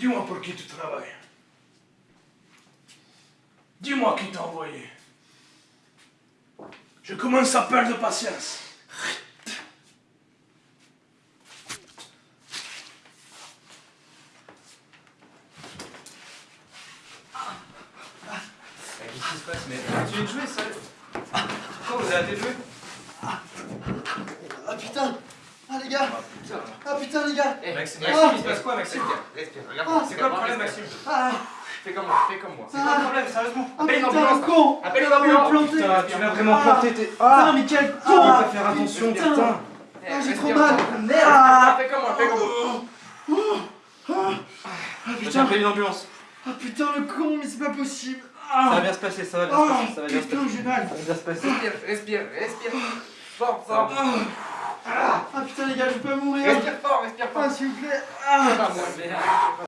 Dis-moi pour qui tu travailles. Dis-moi qui t'a envoyé. Je commence à perdre patience. Qu'est-ce qui se passe Mais tu de jouer, sérieux Pourquoi vous arrêtez de jouer? Ah putain Ah les gars Ah putain les gars Eh, Maxime, Ah. Maxime, il se passe quoi, Maxime Respire, Ah. regarde. C'est quoi le problème, Maxime Ah Fais comme moi, fais comme moi. C'est quoi le problème, sérieusement Ah Appelle une putain ambulance, le con Appelle une ambulance Putain, tu l'as vraiment Ah. planté, t'es... Putain Ah mais quel Ah, con va faire attention, Putain. putain Eh, Ah j'ai respire, trop mal respire. Merde Ah, Fais comme moi, fais comme moi. Ah putain appelé une ambulance. Ah putain le con mais c'est pas possible Ça va Ah bien se passer, ça va bien se Ah passer, ça va bien se putain passer. j'ai mal Ça va bien se passer. Respire, respire, respire. Fort, fort. Ah putain les gars je peux mourir Respire fort, respire fort. Ah s'il vous plaît Ah moi.